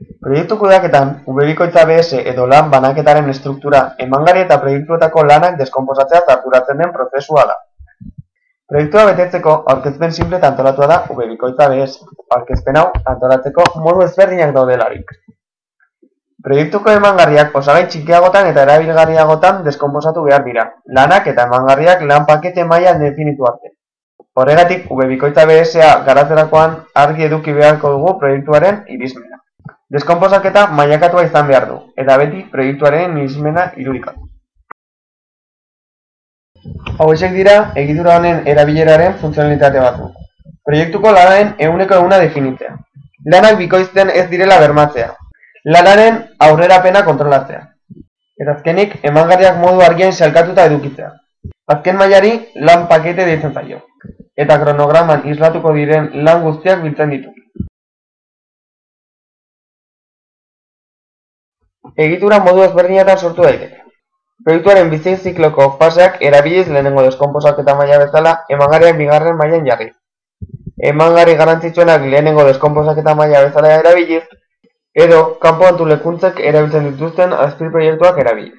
Proiektu kudeaketan, ubebikoitza BS edo lan banaketaren estruktura, emangarri eta proiektuetako lanak deskonposatzea arduratzen den prozesua da. Proiektua betetzeko aurkezpen simple eta antolatua da ubebikoitza BS. Aurkezpen hau antolatzeko modu ezberdinak daudelarik. Proiektuko emangarriak osagai txikiagotan eta erabilgarriagotan deskonposatu behar dira, lanak eta emangarriak lan pakete mailan definitu arte. Horregatik, ubebikoitza BS-a garatzerakoan argi eduki beharko dugu proiektuaren irismena. Deskonposaketa mailakatua izan behar du, eta beti proiektuaren irismena irudikatu. Hauexek dira egitura honen erabileraren funtzionalitate batzuk. Proiektuko lanaren ehuneko ehuna definitzea. Lanak bikoizten ez direla bermatzea. Lanaren aurrerapena kontrolatzea. Eta azkenik, emangarriak modu argian salkatuta edukitzea. Azken mailari lan pakete deitzen zaio. Eta kronograman islatuko diren lan guztiak biltzen ditu. Egitura modu ezberdinatan sortu daiteke. Proiektuaren bizi zikloko faseak erabiliz lehenengo deskonposaketa maila bezala emangarriak bigarren mailan jarri. Emangarri garrantzitsuenak lehenengo deskonposaketa maila bezala erabiliz, edo kanpo antolakuntzek erabiltzen dituzten azpiproiektuak erabiliz.